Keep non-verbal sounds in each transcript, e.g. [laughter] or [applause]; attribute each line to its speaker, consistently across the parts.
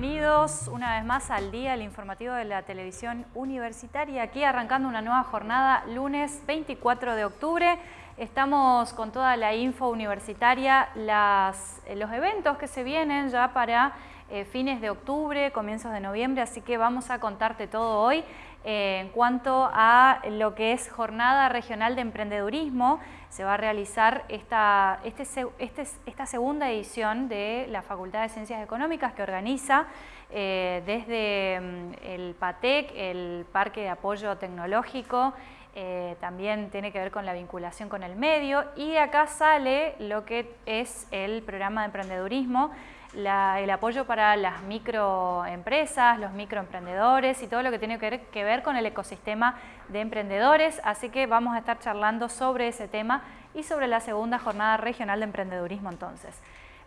Speaker 1: bienvenidos una vez más al día, el informativo de la televisión universitaria. Aquí arrancando una nueva jornada, lunes 24 de octubre. Estamos con toda la info universitaria, las, eh, los eventos que se vienen ya para eh, fines de octubre, comienzos de noviembre, así que vamos a contarte todo hoy. Eh, en cuanto a lo que es Jornada Regional de Emprendedurismo, se va a realizar esta, este, este, esta segunda edición de la Facultad de Ciencias Económicas que organiza eh, desde mm, el PATEC, el Parque de Apoyo Tecnológico, eh, también tiene que ver con la vinculación con el medio y de acá sale lo que es el programa de emprendedurismo el apoyo para las microempresas, los microemprendedores y todo lo que tiene que ver, con el ecosistema de emprendedores. Así que vamos a estar charlando sobre ese tema y sobre la segunda jornada regional de emprendedurismo entonces.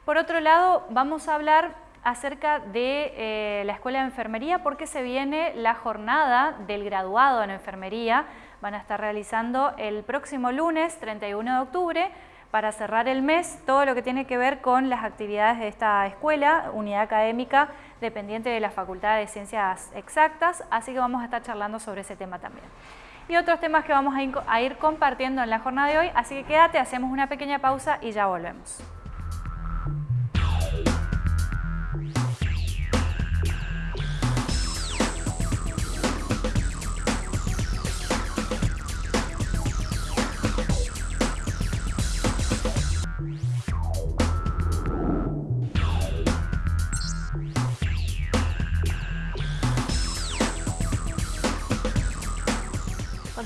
Speaker 1: Por otro lado, vamos a hablar acerca de eh, la Escuela de Enfermería porque se viene la jornada del graduado en Enfermería. Van a estar realizando el próximo lunes, 31 de octubre, para cerrar el mes todo lo que tiene que ver con las actividades de esta escuela, unidad académica dependiente de la Facultad de Ciencias Exactas, así que vamos a estar charlando sobre ese tema también. Y otros temas que vamos a ir compartiendo en la jornada de hoy, así que quédate, hacemos una pequeña pausa y ya volvemos.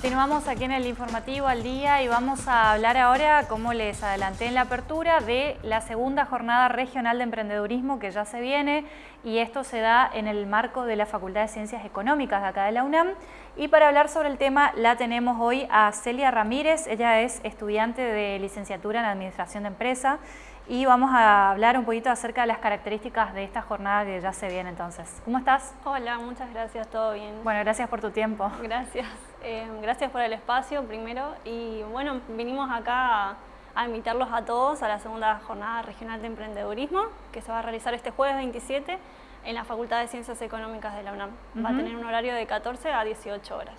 Speaker 1: Continuamos aquí en el informativo al día y vamos a hablar ahora, como les adelanté en la apertura, de la segunda jornada regional de emprendedurismo que ya se viene y esto se da en el marco de la Facultad de Ciencias Económicas de acá de la UNAM. Y para hablar sobre el tema la tenemos hoy a Celia Ramírez, ella es estudiante de licenciatura en Administración de Empresa y vamos a hablar un poquito acerca de las características de esta jornada que ya se viene entonces. ¿Cómo estás?
Speaker 2: Hola, muchas gracias, todo bien.
Speaker 1: Bueno, gracias por tu tiempo.
Speaker 2: Gracias, eh, gracias por el espacio primero y bueno, vinimos acá a, invitarlos a todos a la segunda jornada regional de emprendedurismo que se va a realizar este jueves 27 en la Facultad de Ciencias Económicas de la UNAM. Va a tener un horario de 14 a 18 horas.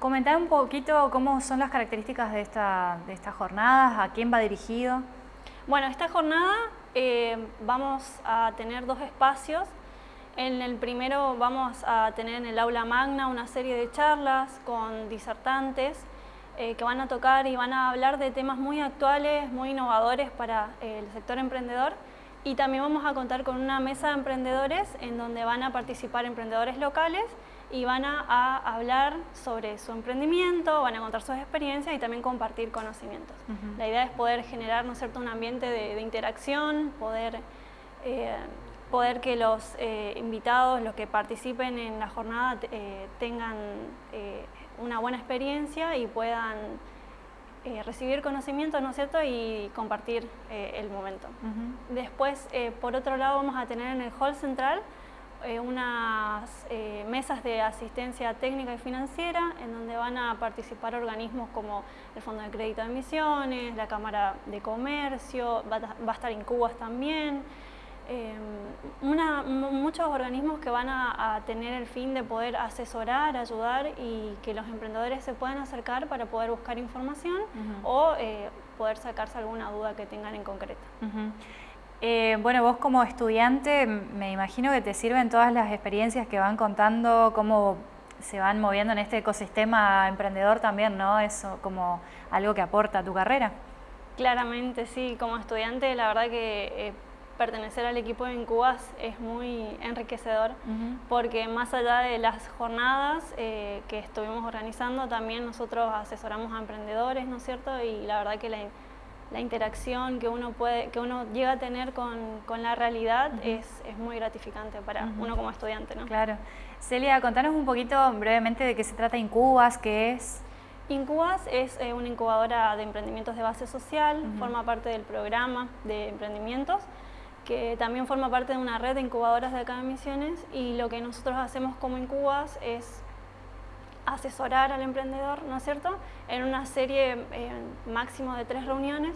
Speaker 1: Comentar un poquito cómo son las características de esta, de esta jornada, a quién va dirigido.
Speaker 2: Bueno, esta jornada eh, vamos a tener dos espacios. En el primero vamos a tener en el aula magna una serie de charlas con disertantes eh, que van a tocar y van a hablar de temas muy actuales, muy innovadores para eh, el sector emprendedor. Y también vamos a contar con una mesa de emprendedores en donde van a participar emprendedores locales y van a, hablar sobre su emprendimiento, van a contar sus experiencias y también compartir conocimientos. La idea es poder generar ¿no cierto? un ambiente de, interacción, poder, eh, poder que los eh, invitados, los que participen en la jornada eh, tengan una buena experiencia y puedan recibir conocimiento ¿no es cierto? y compartir el momento. Después, por otro lado, vamos a tener en el hall central eh, unas eh, mesas de asistencia técnica y financiera en donde van a participar organismos como el Fondo de Crédito de Emisiones, la Cámara de Comercio, va, a estar Incubas también, eh, muchos organismos que van a, tener el fin de poder asesorar, ayudar y que los emprendedores se puedan acercar para poder buscar información o poder sacarse alguna duda que tengan en concreto.
Speaker 1: Eh, bueno, vos como estudiante me imagino que te sirven todas las experiencias que van contando, cómo se van moviendo en este ecosistema emprendedor también, ¿no? Eso como algo que aporta a tu carrera.
Speaker 2: Claramente, sí. Como estudiante, la verdad que eh, pertenecer al equipo de Incubas es muy enriquecedor porque más allá de las jornadas eh, que estuvimos organizando, también nosotros asesoramos a emprendedores, ¿no es cierto? Y la verdad que la la interacción que uno, puede, que uno llega a tener con, la realidad es, muy gratificante para uno como estudiante. ¿no?
Speaker 1: Claro. Celia, contanos un poquito brevemente de qué se trata Incubas, qué es.
Speaker 2: Incubas es eh, una incubadora de emprendimientos de base social, forma parte del programa de emprendimientos, que también forma parte de una red de incubadoras de acá de Misiones y lo que nosotros hacemos como Incubas es asesorar al emprendedor, ¿no es cierto?, en una serie eh, máximo de tres reuniones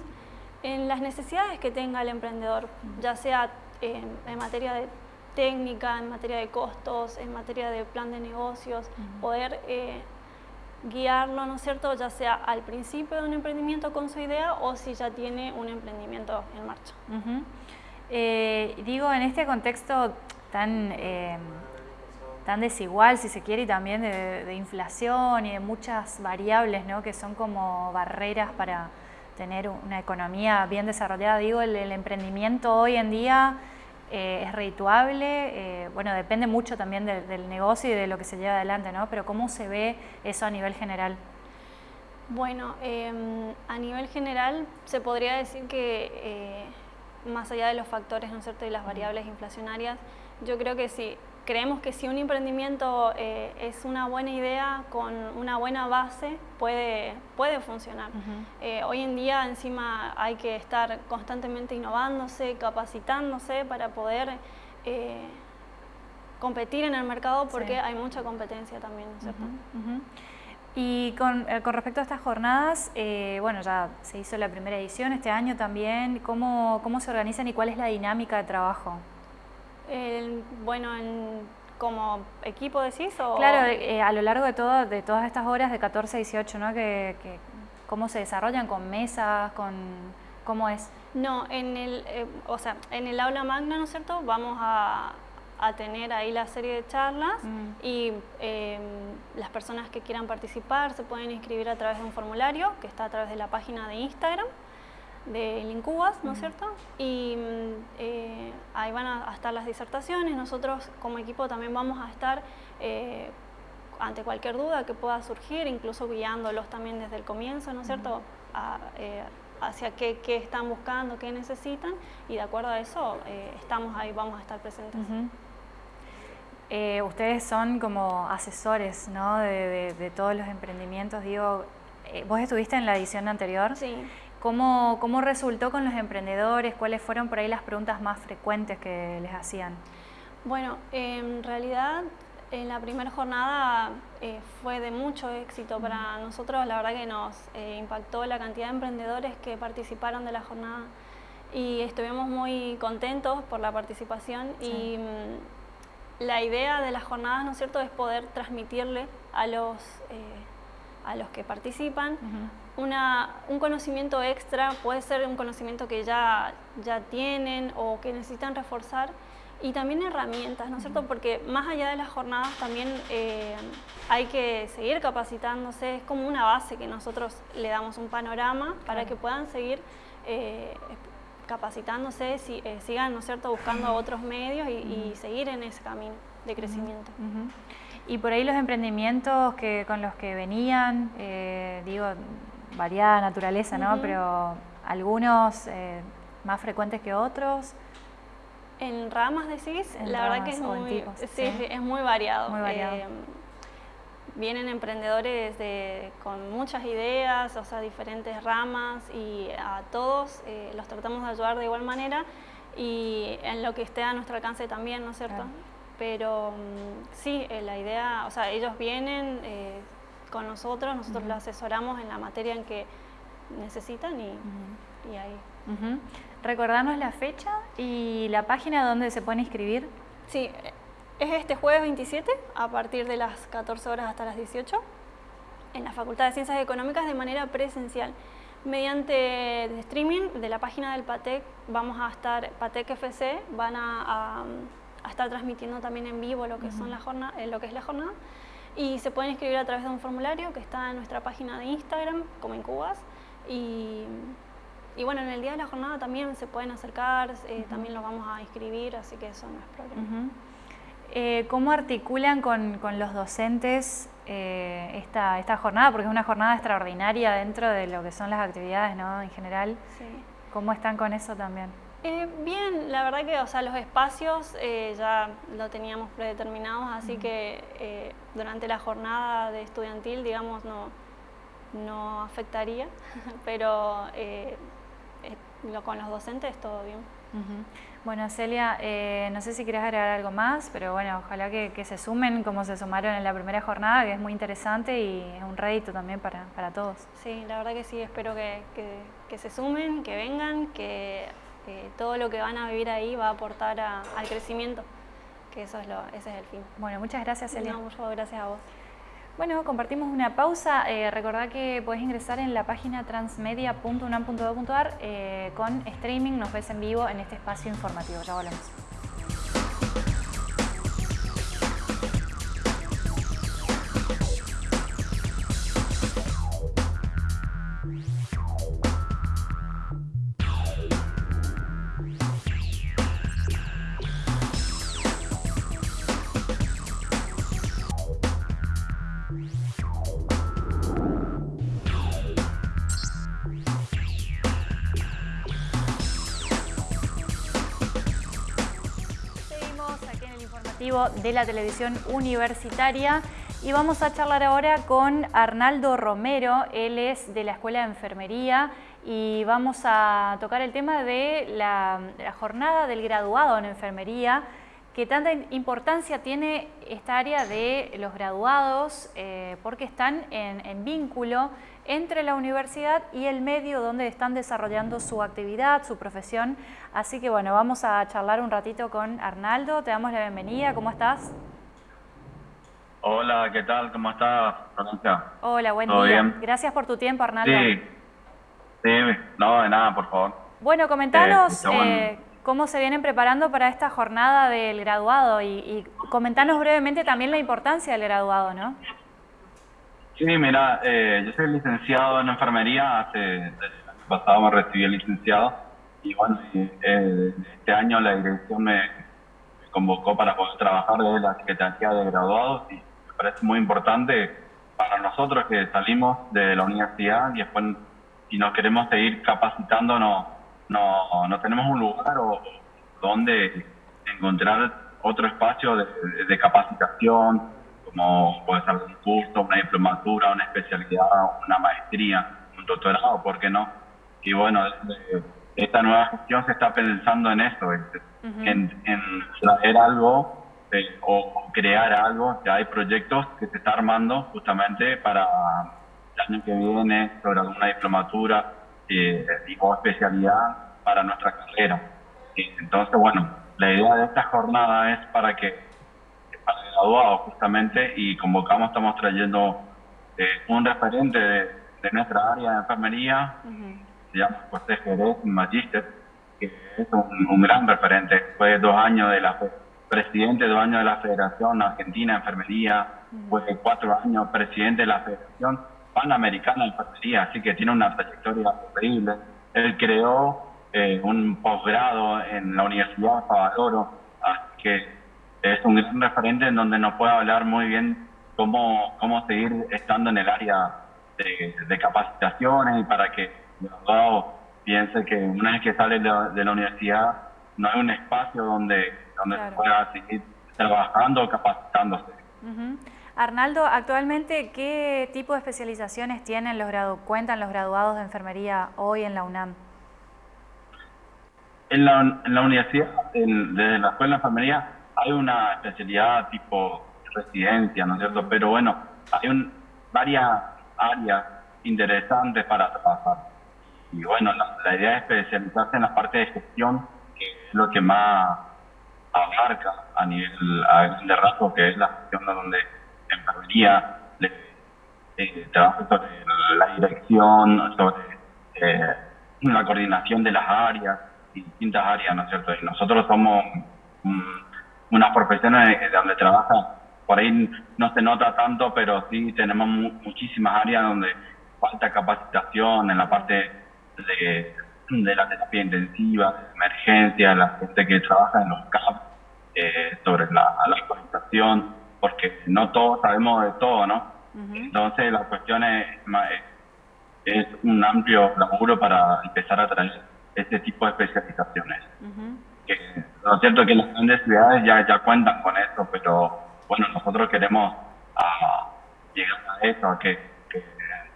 Speaker 2: en las necesidades que tenga el emprendedor, ya sea en materia de técnica, en materia de costos, en materia de plan de negocios, poder eh, guiarlo, ¿no es cierto?, ya sea al principio de un emprendimiento con su idea o si ya tiene un emprendimiento en marcha.
Speaker 1: Eh, digo, en este contexto tan, eh, tan desigual, si se quiere, y también de, inflación y de muchas variables ¿no? que son como barreras para tener una economía bien desarrollada, digo, el, emprendimiento hoy en día eh, es redituable, bueno, depende mucho también del negocio y de lo que se lleva adelante, ¿no? Pero ¿cómo se ve eso a nivel general?
Speaker 2: Bueno, em, a nivel general se podría decir que más allá de los factores ¿no es cierto? y las variables inflacionarias, yo creo que sí, creemos que si un emprendimiento eh, es una buena idea con una buena base, puede, puede funcionar. Eh, hoy en día encima hay que estar constantemente innovándose, capacitándose para poder eh, competir en el mercado porque hay mucha competencia también, ¿no es cierto?
Speaker 1: Y con, con, respecto a estas jornadas, eh, bueno, ya se hizo la primera edición este año también. ¿Cómo, cómo se organizan y cuál es la dinámica de trabajo?
Speaker 2: Bueno, como equipo decís o...
Speaker 1: Claro, eh, a lo largo de, todo, de todas estas horas de 14 a 18, ¿no? Que, que, ¿Cómo se desarrollan? ¿Con mesas? con ¿Cómo es?
Speaker 2: No, en el, o sea, en el aula magna, ¿no es cierto? Vamos a, a tener ahí la serie de charlas mm. y em, las personas que quieran participar se pueden inscribir a través de un formulario que está a través de la página de Instagram de Lincubas, ¿no es cierto? Y mm, eh, ahí van a, estar las disertaciones. Nosotros como equipo también vamos a estar eh, ante cualquier duda que pueda surgir, incluso guiándolos también desde el comienzo, ¿no es cierto? Eh, hacia qué, están buscando, qué necesitan y de acuerdo a eso estamos ahí, vamos a estar presentes.
Speaker 1: Eh, ustedes son como asesores ¿no? de, todos los emprendimientos. Digo, eh, vos estuviste en la edición anterior.
Speaker 2: Sí.
Speaker 1: ¿Cómo, ¿Cómo resultó con los emprendedores? ¿Cuáles fueron por ahí las preguntas más frecuentes que les hacían?
Speaker 2: Bueno, en realidad en la primera jornada eh, fue de mucho éxito para nosotros. La verdad que nos impactó la cantidad de emprendedores que participaron de la jornada y estuvimos muy contentos por la participación y mm, la idea de las jornadas, ¿no es cierto?, es poder transmitirle a los, eh, a los que participan una, un conocimiento extra, puede ser un conocimiento que ya, ya tienen o que necesitan reforzar, y también herramientas, ¿no es cierto? Porque más allá de las jornadas también eh, hay que seguir capacitándose, es como una base que nosotros le damos un panorama para que puedan seguir eh, capacitándose, si, eh, sigan ¿no es cierto? buscando otros medios y, seguir en ese camino de crecimiento.
Speaker 1: Y por ahí los emprendimientos que, con los que venían, eh, digo, variada naturaleza, ¿no? Pero algunos eh, más frecuentes que otros.
Speaker 2: En ramas decís, la verdad que es muy, es muy variado.
Speaker 1: Muy variado
Speaker 2: vienen emprendedores de, con muchas ideas, o sea, diferentes ramas y a todos eh, los tratamos de ayudar de igual manera y en lo que esté a nuestro alcance también, ¿no es cierto? Pero mm, sí, eh, la idea, o sea, ellos vienen eh, con nosotros, nosotros los asesoramos en la materia en que necesitan y, y ahí.
Speaker 1: Recordarnos la fecha y la página donde se pueden inscribir.
Speaker 2: Sí, es este jueves 27 a partir de las 14 horas hasta las 18 en la Facultad de Ciencias Económicas de manera presencial. Mediante streaming de la página del PATEC vamos a estar, PATEC FC, van a, estar transmitiendo también en vivo lo que, son la jornada, eh, lo que es la jornada y se pueden inscribir a través de un formulario que está en nuestra página de Instagram, como en Cubas, y, bueno, en el día de la jornada también se pueden acercar, eh, también lo vamos a inscribir, así que eso no es problema.
Speaker 1: Eh, ¿Cómo articulan con, los docentes eh, esta, esta, jornada? Porque es una jornada extraordinaria dentro de lo que son las actividades ¿no? en general. Sí. ¿Cómo están con eso también?
Speaker 2: Eh, bien, la verdad que o sea, los espacios ya lo teníamos predeterminados, así que durante la jornada de estudiantil, digamos, no, no afectaría, [laughs] pero con los docentes todo bien.
Speaker 1: Bueno, Celia, eh, no sé si quieres agregar algo más, pero bueno, ojalá que, se sumen como se sumaron en la primera jornada, que es muy interesante y es un rédito también para, todos.
Speaker 2: Sí, la verdad que sí, espero que, se sumen, que vengan, que todo lo que van a vivir ahí va a aportar al crecimiento que eso es lo, ese es el fin.
Speaker 1: Bueno, muchas gracias, Celia.
Speaker 2: No, muchas gracias a vos.
Speaker 1: Bueno, compartimos una pausa. Eh, recordá que podés ingresar en la página transmedia.unam.edu.ar eh, con streaming. Nos ves en vivo en este espacio informativo. Ya volvemos. De la televisión universitaria. Y vamos a charlar ahora con Arnaldo Romero, él es de la Escuela de Enfermería. Y vamos a tocar el tema de la, jornada del graduado en enfermería, que tanta importancia tiene esta área de los graduados eh, porque están en vínculo entre la universidad y el medio donde están desarrollando su actividad, su profesión. Así que bueno, vamos a charlar un ratito con Arnaldo. Te damos la bienvenida. ¿Cómo estás?
Speaker 3: Hola, ¿qué tal? ¿Cómo estás,
Speaker 1: Hola, buen día. Gracias por tu tiempo, Arnaldo.
Speaker 3: Sí, sí, no, de nada, por favor.
Speaker 1: Bueno, comentanos eh, eh, cómo se vienen preparando para esta jornada del graduado y, y comentanos brevemente también la importancia del graduado, ¿no?
Speaker 3: Sí, mira, eh, yo soy licenciado en enfermería, hace el año pasado me recibí el licenciado y bueno, eh, este año la dirección me, convocó para poder trabajar desde la Secretaría de Graduados y me parece muy importante para nosotros que salimos de la universidad y después si nos queremos seguir capacitando no, no, tenemos un lugar o donde encontrar otro espacio de, de capacitación, como puede ser un curso, una diplomatura, una especialidad, una maestría, un doctorado, ¿por qué no? Y bueno, esta nueva gestión se está pensando en eso, en, traer algo eh, o crear algo, ya hay proyectos que se está armando justamente para el año que viene sobre alguna diplomatura eh, o especialidad para nuestra carrera. Entonces, bueno, la idea de esta jornada es para que graduados justamente y convocamos, estamos trayendo eh, un referente de, nuestra área de enfermería, se llama José Jerez Magister, que es un, gran referente. Fue dos años de la presidente, dos años de la Federación Argentina de Enfermería, fue cuatro años presidente de la Federación Panamericana de Enfermería, así que tiene una trayectoria increíble. Él creó eh, un posgrado en la Universidad de Favaloro, así que es un gran referente en donde nos puede hablar muy bien cómo, cómo seguir estando en el área de, capacitaciones y para que el abogado piense que una vez que sale de la, universidad no hay un espacio donde, donde se pueda seguir trabajando o capacitándose.
Speaker 1: Arnaldo, actualmente, ¿qué tipo de especializaciones tienen los cuentan los graduados de enfermería hoy en la UNAM?
Speaker 3: En la, en la universidad, desde la escuela de enfermería, hay una especialidad tipo residencia, ¿no es cierto? Pero bueno, hay un, varias áreas interesantes para trabajar. Y bueno, la, idea es especializarse en la parte de gestión, que es lo que más abarca a nivel de rasgo, que es la gestión donde enfermería le, eh, trabaja sobre la dirección, sobre eh, la coordinación de las áreas, distintas áreas, ¿no es cierto? Y nosotros somos unas profesiones donde trabaja, por ahí no se nota tanto, pero sí tenemos muchísimas áreas donde falta capacitación en la parte de, la terapia intensiva, de emergencia, la gente que trabaja en los CAP, eh, sobre la, la porque no todos sabemos de todo, ¿no? Entonces la cuestión es, es un amplio laburo para empezar a traer este tipo de especializaciones. Lo cierto es que las grandes ciudades ya, ya cuentan con eso, pero bueno, nosotros queremos ah, llegar a eso, a que,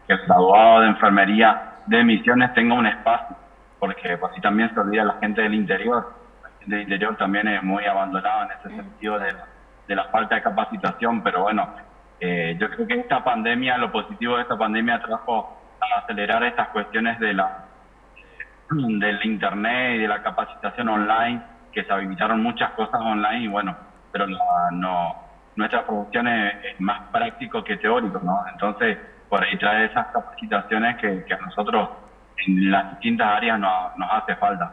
Speaker 3: el graduado de enfermería de Misiones tenga un espacio, porque así también se olvida la gente del interior. La gente del interior también es muy abandonada en ese sentido de la, de la falta de capacitación, pero bueno, eh, yo creo que esta pandemia, lo positivo de esta pandemia trajo a acelerar estas cuestiones de la del internet y de la capacitación online que se habilitaron muchas cosas online y bueno, pero no, nuestra producción es, más práctico que teórico, ¿no? Entonces, por ahí trae esas capacitaciones que, a nosotros en las distintas áreas nos hace falta.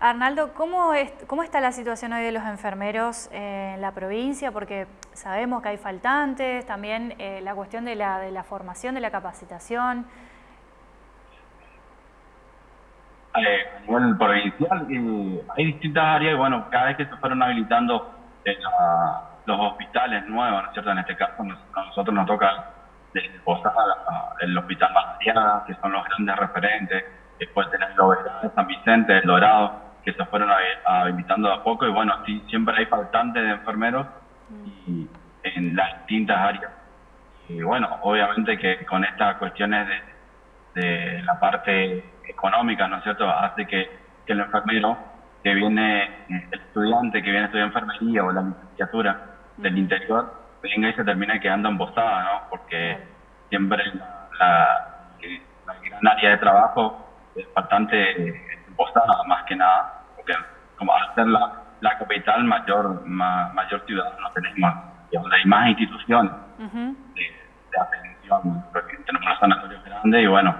Speaker 1: Arnaldo, ¿cómo, ¿cómo está la situación hoy de los enfermeros en la provincia? Porque sabemos que hay faltantes, también eh, la cuestión de la, de la formación, de la capacitación.
Speaker 3: Eh, provincial, hay distintas áreas y bueno, cada vez que se fueron habilitando eh, los hospitales nuevos, ¿no es cierto? En este caso a nosotros nos toca desde el Hospital Mariana, que son los grandes referentes, después tenés el San Vicente, el Dorado, que se fueron habilitando a poco y bueno, siempre hay faltantes de enfermeros y, en las distintas áreas. Y bueno, obviamente que con estas cuestiones de, de la parte económica, ¿no es cierto?, hace que, que el enfermero que viene, el estudiante que viene a estudiar enfermería o la licenciatura del interior, venga y se termina quedando embosada, ¿no? Porque siempre la, gran área de trabajo es bastante embosada, más que nada, porque como al ser la, la capital, mayor, mayor ciudad no tenemos, digamos, hay más instituciones de, atención, tenemos una sanatorio grande y bueno,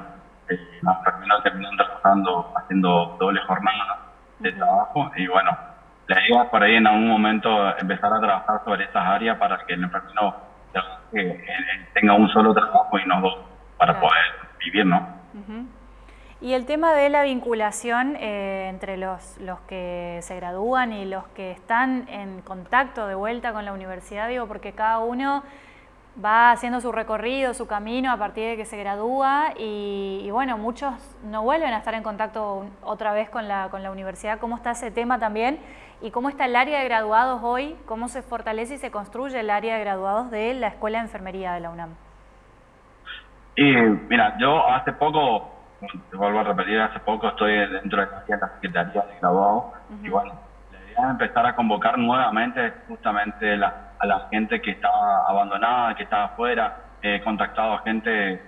Speaker 3: eh, los enfermeros terminan trabajando, haciendo doble jornada de trabajo y bueno, la idea es por ahí en algún momento empezar a trabajar sobre esas áreas para que el enfermero tenga un solo trabajo y no dos para poder vivir, ¿no?
Speaker 1: Y el tema de la vinculación eh, entre los, los que se gradúan y los que están en contacto de vuelta con la universidad, digo, porque cada uno va haciendo su recorrido, su camino a partir de que se gradúa y, bueno, muchos no vuelven a estar en contacto otra vez con la, con la universidad. ¿Cómo está ese tema también? ¿Y cómo está el área de graduados hoy? ¿Cómo se fortalece y se construye el área de graduados de la Escuela de Enfermería de la UNAM?
Speaker 3: Y mira, yo hace poco, te vuelvo a repetir, hace poco estoy dentro de la Secretaría de Graduados y bueno, la idea es empezar a convocar nuevamente justamente la a la gente que está abandonada, que está afuera, he contactado a gente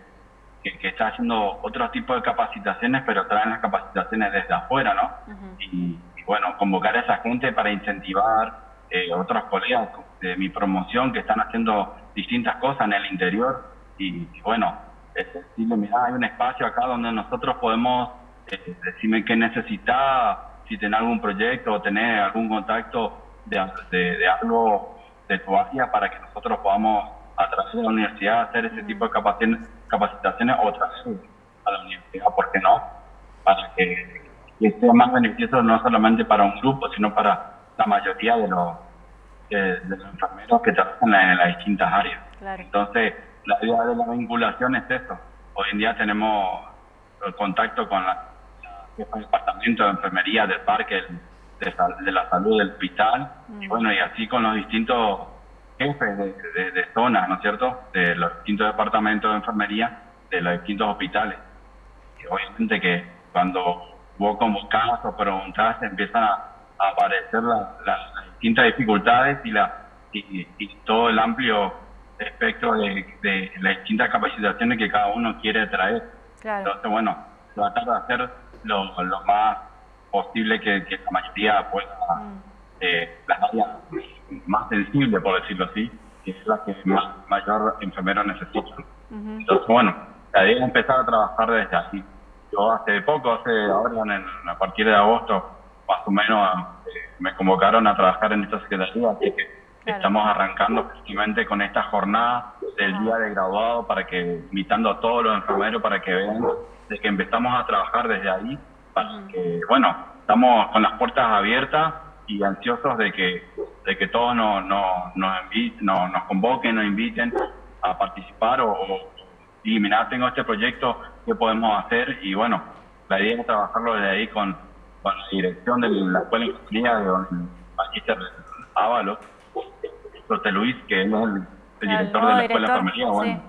Speaker 3: que, está haciendo otro tipo de capacitaciones, pero traen las capacitaciones desde afuera, ¿no? y, bueno, convocar a esa gente para incentivar eh, otros colegas de mi promoción que están haciendo distintas cosas en el interior. Y, bueno, es decirle, mira, hay un espacio acá donde nosotros podemos eh, decirme qué necesita, si tiene algún proyecto o tener algún contacto de, de, de algo de tu área para que nosotros podamos a través de la universidad hacer ese tipo de capacitaciones, capacitaciones o traer a la universidad, ¿por qué no? Para que, sea más beneficioso no solamente para un grupo, sino para la mayoría de los, de, los enfermeros que trabajan en, las distintas áreas. Entonces, la idea de la vinculación es eso. Hoy en día tenemos el contacto con la, el departamento de enfermería del parque, de, la salud del hospital, y mm. bueno, y así con los distintos jefes de, de, zonas, ¿no es cierto?, de los distintos departamentos de enfermería de los distintos hospitales. Y obviamente que cuando vos convocás o preguntás empiezan a, aparecer las distintas dificultades y, la, y, todo el amplio espectro de, las distintas capacitaciones que cada uno quiere traer. Entonces, bueno, tratar de hacer lo, lo más posible que, la mayoría pueda, mm. eh, las áreas más sensibles, por decirlo así, que es la que más, mayor enfermero necesita. Entonces, bueno, la idea es empezar a trabajar desde así. Yo hace poco, hace ahora, en, a partir de agosto, más o menos, eh, me convocaron a trabajar en esta secretaría, así que estamos arrancando justamente con esta jornada del día de graduado para que, invitando a todos los enfermeros para que vean de que empezamos a trabajar desde ahí. Que, bueno, estamos con las puertas abiertas y ansiosos de que, de que todos nos, nos, nos convoquen, nos inviten a participar o, y mira, tengo este proyecto, ¿qué podemos hacer? Y bueno, la idea es trabajarlo desde ahí con, con la dirección de la Escuela de Ingeniería de don Magister Ábalos, José Luis, que es el, director de la Escuela Enfermería, bueno,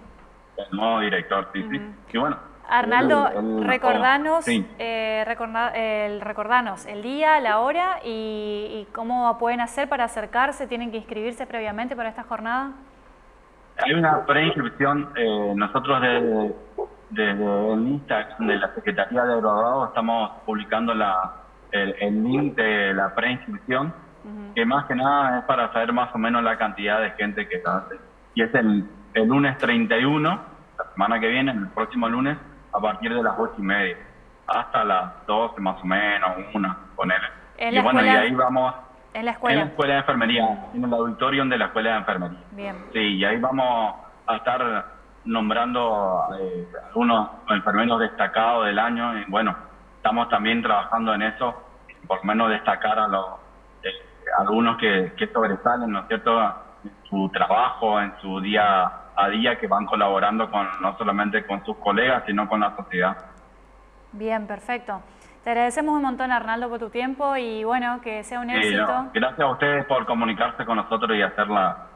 Speaker 3: el nuevo director, sí, sí. Y bueno,
Speaker 1: Arnaldo, recordanos, eh, el, recordanos el día, la hora y, cómo pueden hacer para acercarse, tienen que inscribirse previamente para esta jornada.
Speaker 3: Hay una preinscripción, eh, nosotros desde, el Instagram de la Secretaría de Graduados estamos publicando la, el, link de la preinscripción que más que nada es para saber más o menos la cantidad de gente que está. Y es el, el lunes 31, la semana que viene, el próximo lunes, a partir de las ocho y media, hasta las 12 más o menos, una, ponele.
Speaker 1: y bueno, y
Speaker 3: ahí vamos...
Speaker 1: ¿En la escuela?
Speaker 3: En la escuela de enfermería, en el auditorium de la escuela de enfermería.
Speaker 1: Bien.
Speaker 3: Sí, y ahí vamos a estar nombrando eh, algunos enfermeros destacados del año y bueno, estamos también trabajando en eso, por lo menos destacar a los algunos que, que sobresalen, ¿no es cierto?, en su trabajo, en su día a día, que van colaborando con no solamente con sus colegas, sino con la sociedad.
Speaker 1: Bien, perfecto. Te agradecemos un montón, Arnaldo, por tu tiempo y bueno, que sea un éxito.
Speaker 3: gracias a ustedes por comunicarse con nosotros y hacerla,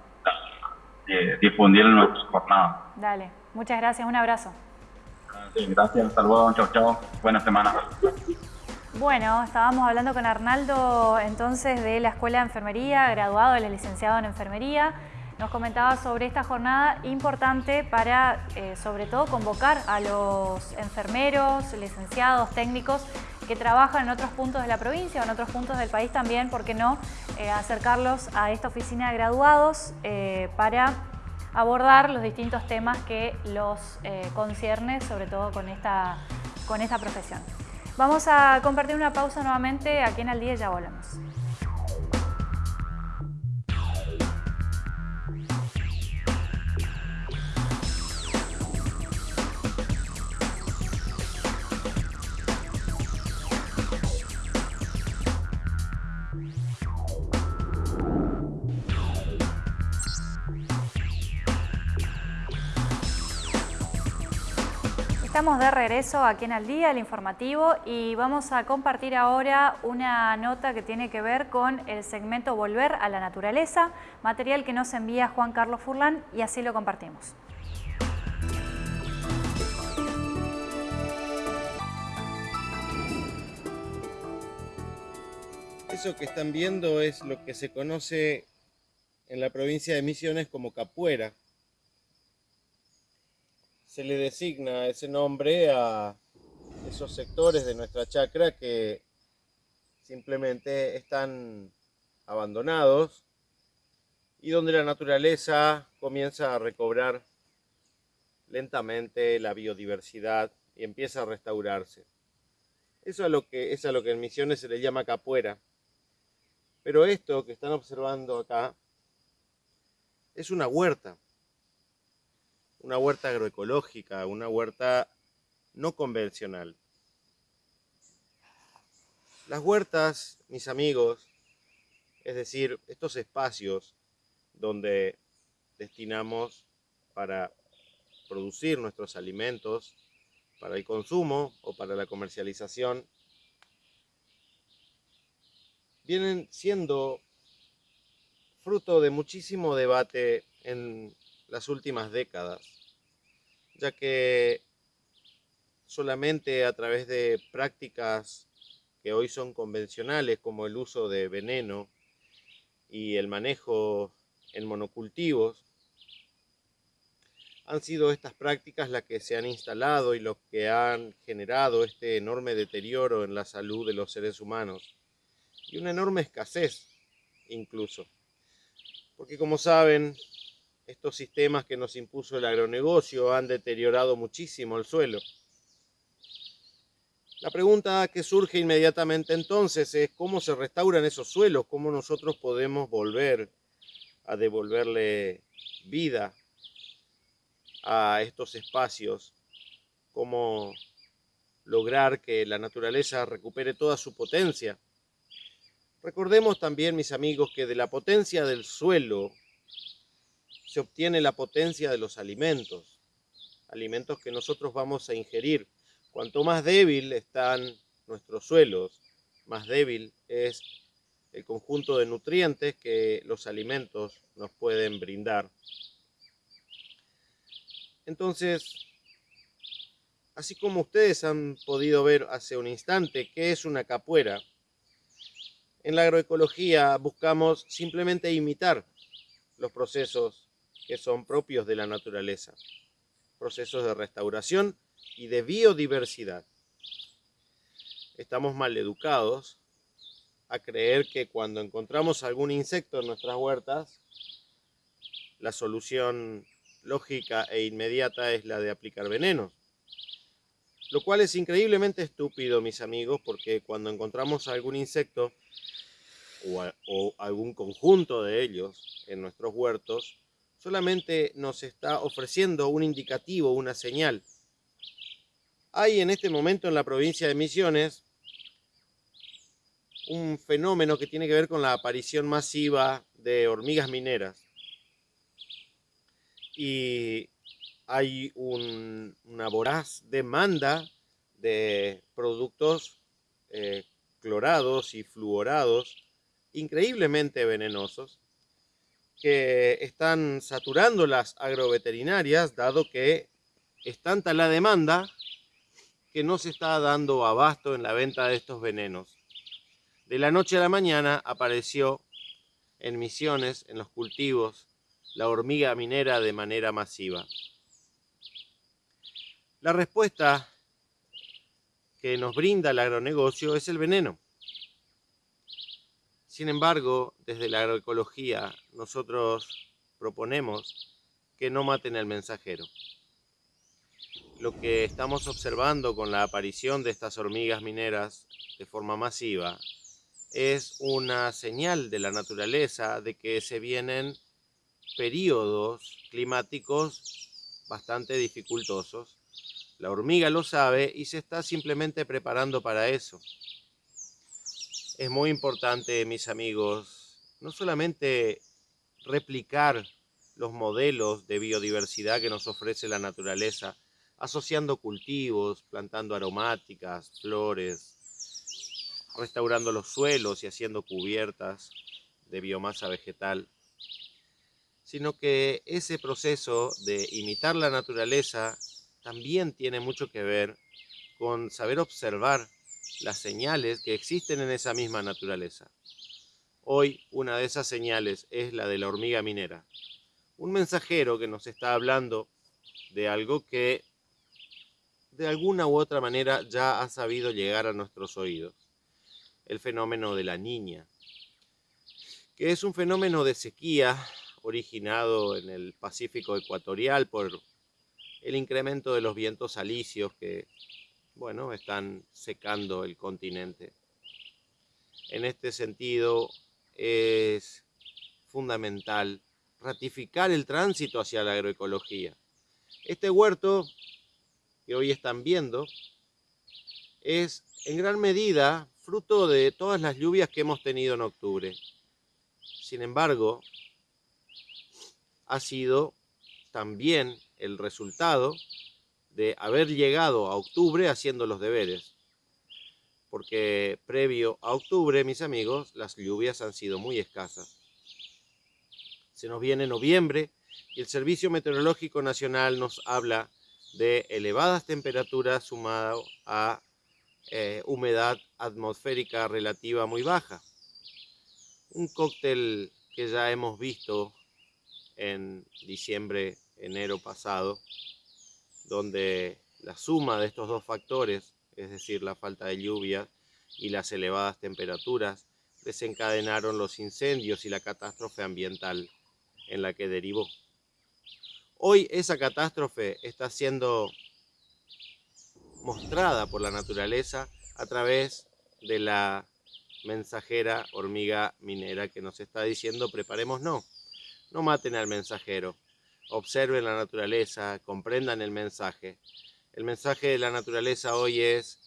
Speaker 3: eh, difundir nuestra jornada.
Speaker 1: Dale, muchas gracias, un abrazo.
Speaker 3: Sí, gracias, saludos, chao, chao, buena semana.
Speaker 1: Bueno, estábamos hablando con Arnaldo entonces de la Escuela de Enfermería, graduado, él es licenciado en Enfermería. Nos comentaba sobre esta jornada importante para, eh, sobre todo, convocar a los enfermeros, licenciados, técnicos que trabajan en otros puntos de la provincia o en otros puntos del país también, ¿por qué no?, eh, acercarlos a esta oficina de graduados eh, para abordar los distintos temas que los eh, concierne, sobre todo con esta, con esta profesión. Vamos a compartir una pausa nuevamente aquí en Al Día y ya volvemos. Estamos de regreso aquí en Al Día, el informativo, y vamos a compartir ahora una nota que tiene que ver con el segmento Volver a la Naturaleza, material que nos envía Juan Carlos Furlan y así lo compartimos.
Speaker 4: Eso que están viendo es lo que se conoce en la provincia de Misiones como capuera se le designa ese nombre a esos sectores de nuestra chacra que simplemente están abandonados y donde la naturaleza comienza a recobrar lentamente la biodiversidad y empieza a restaurarse. Eso es lo que, es a lo que en Misiones se le llama capuera. Pero esto que están observando acá es una huerta una huerta agroecológica, una huerta no convencional. Las huertas, mis amigos, es decir, estos espacios donde destinamos para producir nuestros alimentos, para el consumo o para la comercialización, vienen siendo fruto de muchísimo debate en las últimas décadas, ya que solamente a través de prácticas que hoy son convencionales como el uso de veneno y el manejo en monocultivos, han sido estas prácticas las que se han instalado y los que han generado este enorme deterioro en la salud de los seres humanos y una enorme escasez incluso. Porque como saben, estos sistemas que nos impuso el agronegocio han deteriorado muchísimo el suelo. La pregunta que surge inmediatamente entonces es cómo se restauran esos suelos, cómo nosotros podemos volver a devolverle vida a estos espacios, cómo lograr que la naturaleza recupere toda su potencia. Recordemos también, mis amigos, que de la potencia del suelo se obtiene la potencia de los alimentos, alimentos que nosotros vamos a ingerir. Cuanto más débil están nuestros suelos, más débil es el conjunto de nutrientes que los alimentos nos pueden brindar. Entonces, así como ustedes han podido ver hace un instante qué es una capuera, en la agroecología buscamos simplemente imitar los procesos que son propios de la naturaleza, procesos de restauración y de biodiversidad. Estamos mal educados a creer que cuando encontramos algún insecto en nuestras huertas, la solución lógica e inmediata es la de aplicar venenos. Lo cual es increíblemente estúpido, mis amigos, porque cuando encontramos algún insecto o, algún conjunto de ellos en nuestros huertos, solamente nos está ofreciendo un indicativo, una señal. Hay en este momento en la provincia de Misiones un fenómeno que tiene que ver con la aparición masiva de hormigas mineras. Y hay una voraz demanda de productos eh, clorados y fluorados increíblemente venenosos que están saturando las agroveterinarias dado que es tanta la demanda que no se está dando abasto en la venta de estos venenos. De la noche a la mañana apareció en misiones, en los cultivos, la hormiga minera de manera masiva. La respuesta que nos brinda el agronegocio es el veneno. Sin embargo, desde la agroecología nosotros proponemos que no maten al mensajero. Lo que estamos observando con la aparición de estas hormigas mineras de forma masiva es una señal de la naturaleza de que se vienen periodos climáticos bastante dificultosos. La hormiga lo sabe y se está simplemente preparando para eso. Es muy importante, mis amigos, no solamente replicar los modelos de biodiversidad que nos ofrece la naturaleza, asociando cultivos, plantando aromáticas, flores, restaurando los suelos y haciendo cubiertas de biomasa vegetal, sino que ese proceso de imitar la naturaleza también tiene mucho que ver con saber observar las señales que existen en esa misma naturaleza. Hoy una de esas señales es la de la hormiga minera, un mensajero que nos está hablando de algo que de alguna u otra manera ya ha sabido llegar a nuestros oídos el fenómeno de la niña, que es un fenómeno de sequía originado en el Pacífico ecuatorial por el incremento de los vientos alisios que, bueno, están secando el continente. En este sentido, es fundamental ratificar el tránsito hacia la agroecología. Este huerto que hoy están viendo es en gran medida fruto de todas las lluvias que hemos tenido en octubre. Sin embargo, ha sido también el resultado de haber llegado a octubre haciendo los deberes. Porque previo a octubre, mis amigos, las lluvias han sido muy escasas. Se nos viene noviembre y el Servicio Meteorológico Nacional nos habla de elevadas temperaturas sumado a eh, humedad atmosférica relativa muy baja. Un cóctel que ya hemos visto en diciembre, enero pasado, donde la suma de estos dos factores, es decir, la falta de lluvia y las elevadas temperaturas, desencadenaron los incendios y la catástrofe ambiental en la que derivó. Hoy esa catástrofe está siendo mostrada por la naturaleza a través de la mensajera hormiga minera que nos está diciendo preparemos no, no maten al mensajero, observen la naturaleza, comprendan el mensaje. El mensaje de la naturaleza hoy es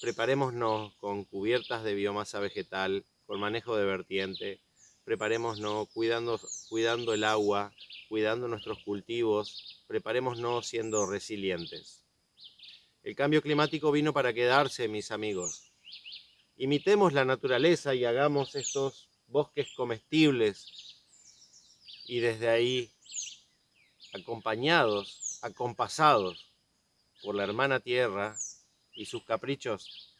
Speaker 4: preparémonos con cubiertas de biomasa vegetal, con manejo de vertiente, preparémonos cuidando, cuidando el agua, cuidando nuestros cultivos, preparémonos siendo resilientes. El cambio climático vino para quedarse, mis amigos. Imitemos la naturaleza y hagamos estos bosques comestibles y desde ahí, acompañados, acompasados por la hermana tierra y sus caprichos,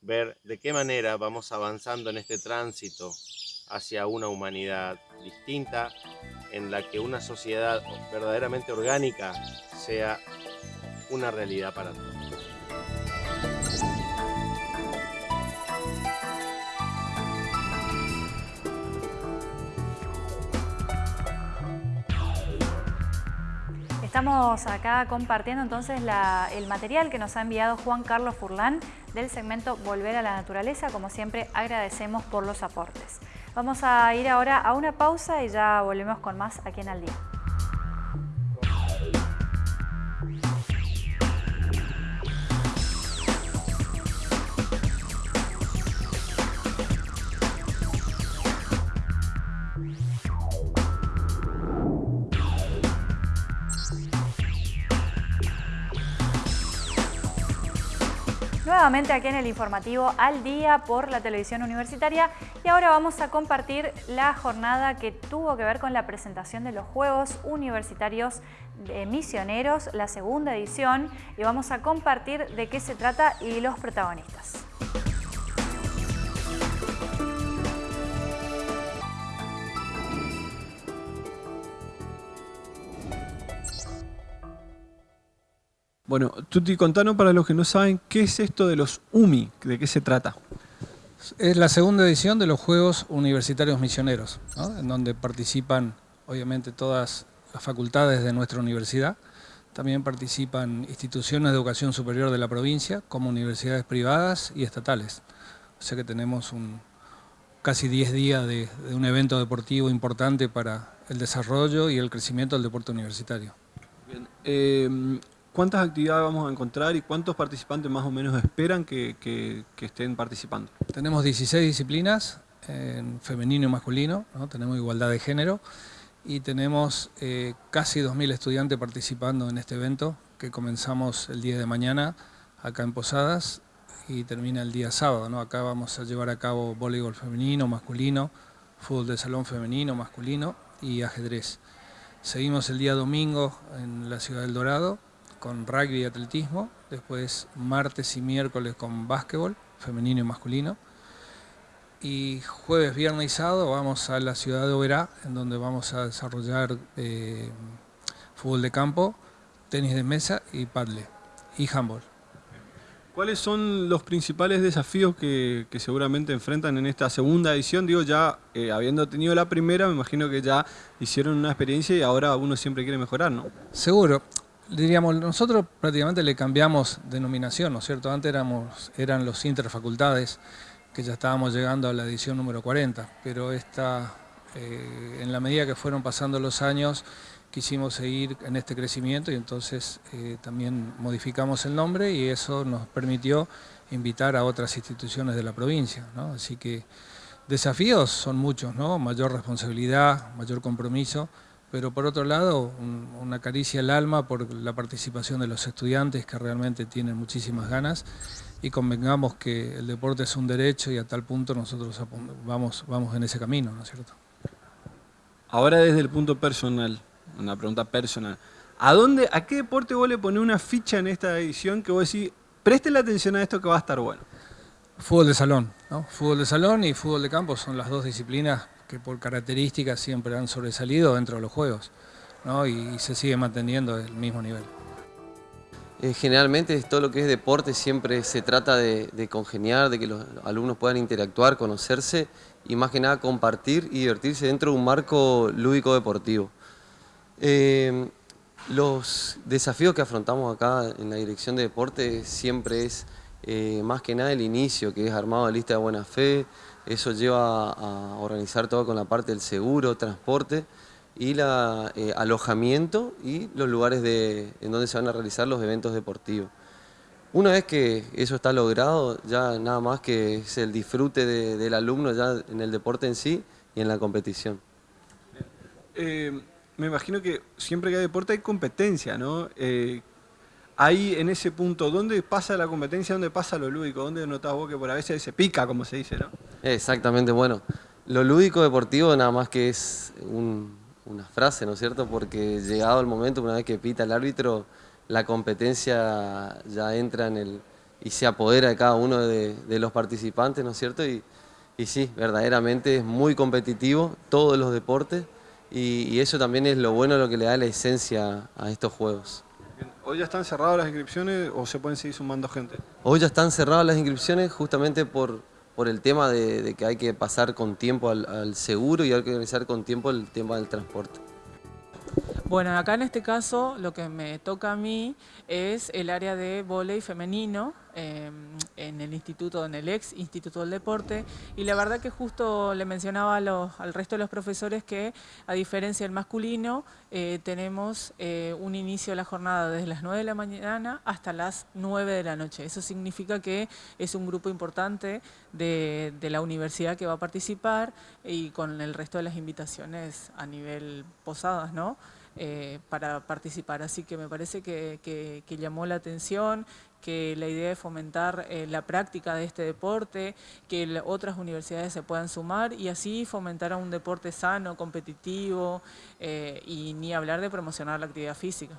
Speaker 4: ver de qué manera vamos avanzando en este tránsito hacia una humanidad distinta en la que una sociedad verdaderamente orgánica sea una realidad para todos.
Speaker 1: Estamos acá compartiendo entonces el material que nos ha enviado Juan Carlos Furlán del segmento Volver a la Naturaleza. Como siempre, agradecemos por los aportes. Vamos a ir ahora a una pausa y ya volvemos con más aquí en Al Día. Nuevamente aquí en el informativo al día por la televisión universitaria y ahora vamos a compartir la jornada que tuvo que ver con la presentación de los Juegos Universitarios de Misioneros, la segunda edición y vamos a compartir de qué se trata y los protagonistas.
Speaker 5: Bueno, Tuti, contanos para los que no saben, ¿qué es esto de los UMI? ¿De qué se trata?
Speaker 6: Es la segunda edición de los Juegos Universitarios Misioneros, en donde participan obviamente todas las facultades de nuestra universidad. También participan instituciones de educación superior de la provincia, como universidades privadas y estatales. O sea que tenemos un, casi 10 días de, un evento deportivo importante para el desarrollo y el crecimiento del deporte universitario.
Speaker 5: Bien. Eh, ¿Cuántas actividades vamos a encontrar y cuántos participantes más o menos esperan que, estén participando?
Speaker 6: Tenemos 16 disciplinas, en femenino y masculino, tenemos igualdad de género y tenemos eh, casi 2.000 estudiantes participando en este evento que comenzamos el día de mañana acá en Posadas y termina el día sábado. Acá vamos a llevar a cabo voleibol femenino, masculino, fútbol de salón femenino, masculino y ajedrez. Seguimos el día domingo en la ciudad del Dorado con rugby y atletismo, después martes y miércoles con básquetbol, femenino y masculino, y jueves, viernes y sábado vamos a la ciudad de Oberá, en donde vamos a desarrollar eh, fútbol de campo, tenis de mesa y paddle, y handball.
Speaker 5: ¿Cuáles son los principales desafíos que, seguramente enfrentan en esta segunda edición? Digo, ya eh, habiendo tenido la primera, me imagino que ya hicieron una experiencia y ahora uno siempre quiere mejorar, ¿no?
Speaker 6: Seguro diríamos, nosotros prácticamente le cambiamos denominación, ¿no es cierto? Antes éramos, eran los interfacultades, que ya estábamos llegando a la edición número 40, pero esta, eh, en la medida que fueron pasando los años, quisimos seguir en este crecimiento y entonces eh, también modificamos el nombre y eso nos permitió invitar a otras instituciones de la provincia, ¿no? Así que desafíos son muchos, ¿no? Mayor responsabilidad, mayor compromiso, pero por otro lado una caricia al alma por la participación de los estudiantes que realmente tienen muchísimas ganas y convengamos que el deporte es un derecho y a tal punto nosotros vamos, vamos en ese camino, ¿no es cierto?
Speaker 5: Ahora desde el punto personal, una pregunta personal, ¿a dónde, a qué deporte vos le ponés una ficha en esta edición que vos decís, preste la atención a esto que va a estar bueno?
Speaker 6: Fútbol de salón, ¿no? Fútbol de salón y fútbol de campo son las dos disciplinas que por características siempre han sobresalido dentro de los juegos ¿no? y, se sigue manteniendo el mismo nivel.
Speaker 7: Eh, generalmente todo lo que es deporte siempre se trata de, congeniar, de que los alumnos puedan interactuar, conocerse y más que nada compartir y divertirse dentro de un marco lúdico deportivo. Eh, los desafíos que afrontamos acá en la dirección de deporte siempre es eh, más que nada el inicio, que es armado de lista de buena fe, eso lleva a organizar todo con la parte del seguro, transporte y la, eh, alojamiento y los lugares de, en donde se van a realizar los eventos deportivos. Una vez que eso está logrado, ya nada más que es el disfrute del alumno ya en el deporte en sí y en la competición.
Speaker 5: Eh, me imagino que siempre que hay deporte hay competencia, ¿no? Ahí en ese punto, ¿dónde pasa la competencia? ¿Dónde pasa lo lúdico? ¿Dónde notás vos que por a veces se pica, como se dice, no?
Speaker 7: Exactamente, bueno, lo lúdico deportivo nada más que es una frase, ¿no es cierto? Porque llegado el momento, una vez que pita el árbitro, la competencia ya entra en el y se apodera de cada uno de, los participantes, ¿no es cierto? Y, sí, verdaderamente es muy competitivo todos los deportes y eso también es lo bueno, lo que le da la esencia a estos juegos.
Speaker 5: ¿Hoy ya están cerradas las inscripciones o se pueden seguir sumando gente?
Speaker 7: Hoy ya están cerradas las inscripciones justamente por, por el tema de, que hay que pasar con tiempo al, seguro y hay que organizar con tiempo el tema del transporte.
Speaker 8: Bueno, acá en este caso lo que me toca a mí es el área de volei femenino em, en el instituto, en el ex Instituto del Deporte y la verdad que justo le mencionaba al resto de los profesores que a diferencia del masculino eh, tenemos eh, un inicio de la jornada desde las 9 de la mañana hasta las 9 de la noche. Eso significa que es un grupo importante de la universidad que va a participar y con el resto de las invitaciones a nivel posadas, ¿no? Eh, para participar. Así que me parece que, llamó la atención, que la idea de fomentar eh, la práctica de este deporte, que otras universidades se puedan sumar y así fomentar un deporte sano, competitivo eh, y ni hablar de promocionar la actividad física.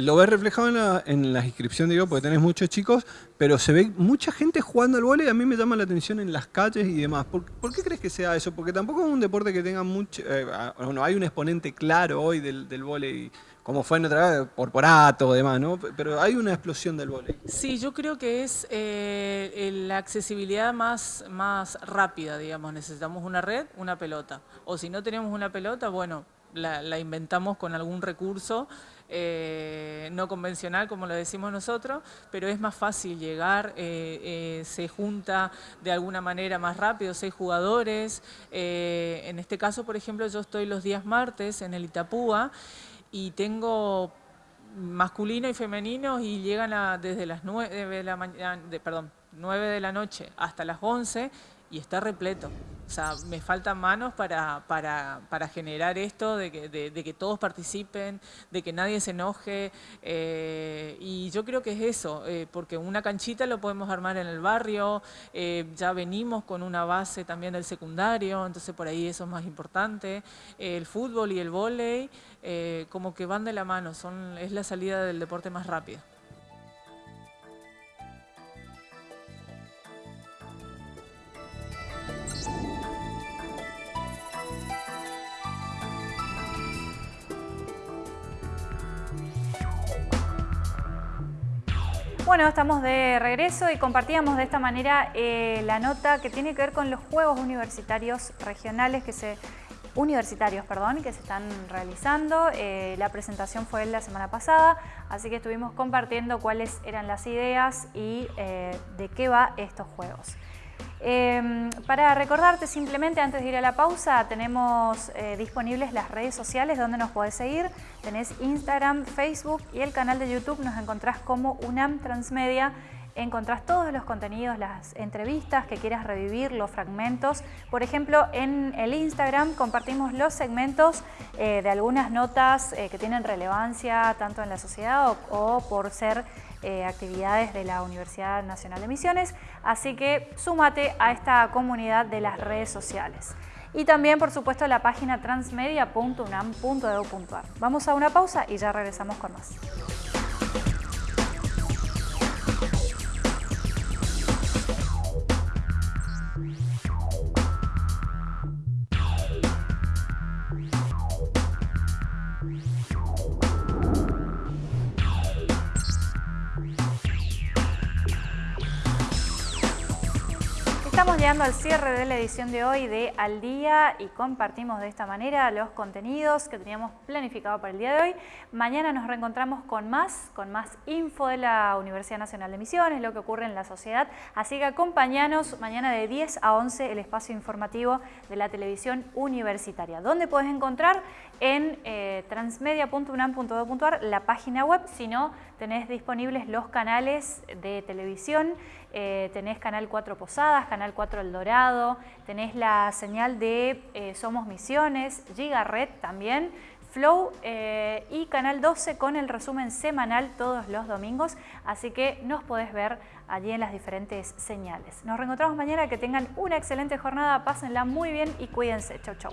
Speaker 5: Lo ves reflejado en la, en la inscripción, digo, porque tenés muchos chicos, pero se ve mucha gente jugando al vóley a mí me llama la atención en las calles y demás. ¿Por, qué crees que sea eso? Porque tampoco es un deporte que tenga mucho... Eh, bueno, hay un exponente claro hoy del, del vóley, como fue en otra vez, porporato o demás, ¿no? Pero hay una explosión del vóley.
Speaker 8: Sí, yo creo que es eh, la accesibilidad más, más rápida, digamos. Necesitamos una red, una pelota. O si no tenemos una pelota, bueno, la, inventamos con algún recurso eh, no convencional, como lo decimos nosotros, pero es más fácil llegar, eh, eh, se junta de alguna manera más rápido, seis jugadores. en este caso, por ejemplo, yo estoy los días martes en el Itapúa y tengo masculino y femenino y llegan a, desde las 9 de la mañana, perdón, 9 de la noche hasta las 11 y está repleto. O sea, me faltan manos para, para, para generar esto, de que, de, que, todos participen, de que nadie se enoje. Eh, y yo creo que es eso, eh, porque una canchita lo podemos armar en el barrio, eh, ya venimos con una base también del secundario, entonces por ahí eso es más importante. el fútbol y el vóley como que van de la mano, son, es la salida del deporte más rápida.
Speaker 1: Bueno, estamos de regreso y compartíamos de esta manera eh, la nota que tiene que ver con los Juegos Universitarios Regionales que se universitarios, perdón, que se están realizando. Eh, la presentación fue la semana pasada, así que estuvimos compartiendo cuáles eran las ideas y eh, de qué va estos juegos. Em, para recordarte simplemente antes de ir a la pausa, tenemos eh, disponibles las redes sociales donde nos podés seguir. Tenés Instagram, Facebook y el canal de YouTube. Nos encontrás como UNAM Transmedia. Encontrás todos los contenidos, las entrevistas que quieras revivir, los fragmentos. Por ejemplo, en el Instagram compartimos los segmentos eh, de algunas notas eh, que tienen relevancia tanto en la sociedad o por ser eh, actividades de la Universidad Nacional de Misiones, así que súmate a esta comunidad de las redes sociales. Y también, por supuesto, la página transmedia.unam.edu.ar. Vamos a una pausa y ya regresamos con más. Estamos llegando al cierre de la edición de hoy de Al Día y compartimos de esta manera los contenidos que teníamos planificado para el día de hoy. Mañana nos reencontramos con más, con más info de la Universidad Nacional de Misiones, lo que ocurre en la sociedad. Así que acompañanos mañana de 10 a 11 el espacio informativo de la televisión universitaria. ¿Dónde puedes encontrar? En eh, transmedia.unam.edu.ar, la página web, si no, tenés disponibles los canales de televisión eh, tenés Canal 4 Posadas, Canal 4 El Dorado, tenés la señal de eh, Somos Misiones, Giga Red también, Flow eh, y Canal 12 con el resumen semanal todos los domingos, así que nos podés ver allí en las diferentes señales. Nos reencontramos mañana, que tengan una excelente jornada, pásenla muy bien y cuídense. Chau, chau.